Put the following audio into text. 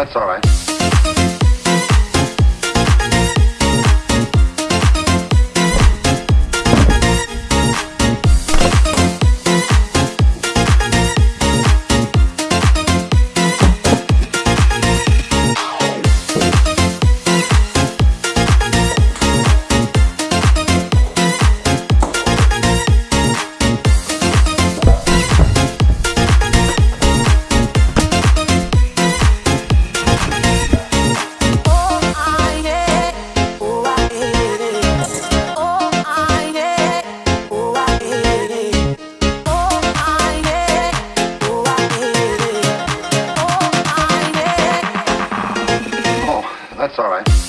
That's all right. That's all right.